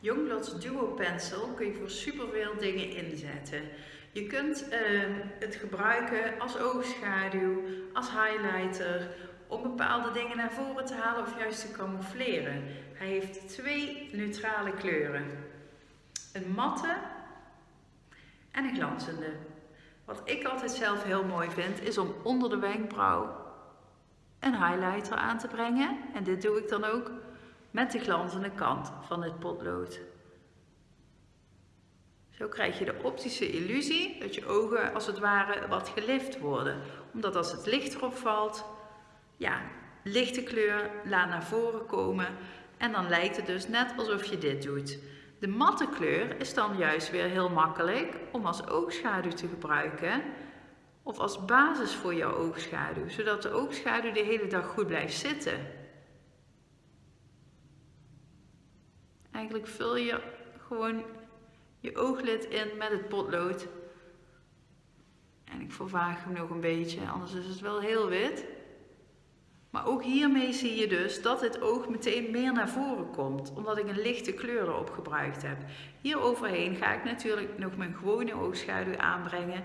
Youngbloods Duo Pencil kun je voor superveel dingen inzetten. Je kunt ehm, het gebruiken als oogschaduw, als highlighter, om bepaalde dingen naar voren te halen of juist te camoufleren. Hij heeft twee neutrale kleuren. Een matte en een glanzende. Wat ik altijd zelf heel mooi vind, is om onder de wenkbrauw een highlighter aan te brengen. En dit doe ik dan ook met de glanzende kant van het potlood. Zo krijg je de optische illusie dat je ogen als het ware wat gelift worden. Omdat als het licht erop valt, ja, lichte kleur laat naar voren komen en dan lijkt het dus net alsof je dit doet. De matte kleur is dan juist weer heel makkelijk om als oogschaduw te gebruiken of als basis voor jouw oogschaduw, zodat de oogschaduw de hele dag goed blijft zitten. Eigenlijk vul je gewoon je ooglid in met het potlood. En ik vervaag hem nog een beetje, anders is het wel heel wit. Maar ook hiermee zie je dus dat het oog meteen meer naar voren komt, omdat ik een lichte kleur erop gebruikt heb. Hier overheen ga ik natuurlijk nog mijn gewone oogschaduw aanbrengen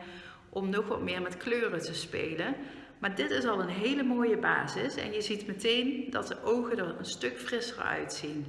om nog wat meer met kleuren te spelen. Maar dit is al een hele mooie basis en je ziet meteen dat de ogen er een stuk frisser uitzien.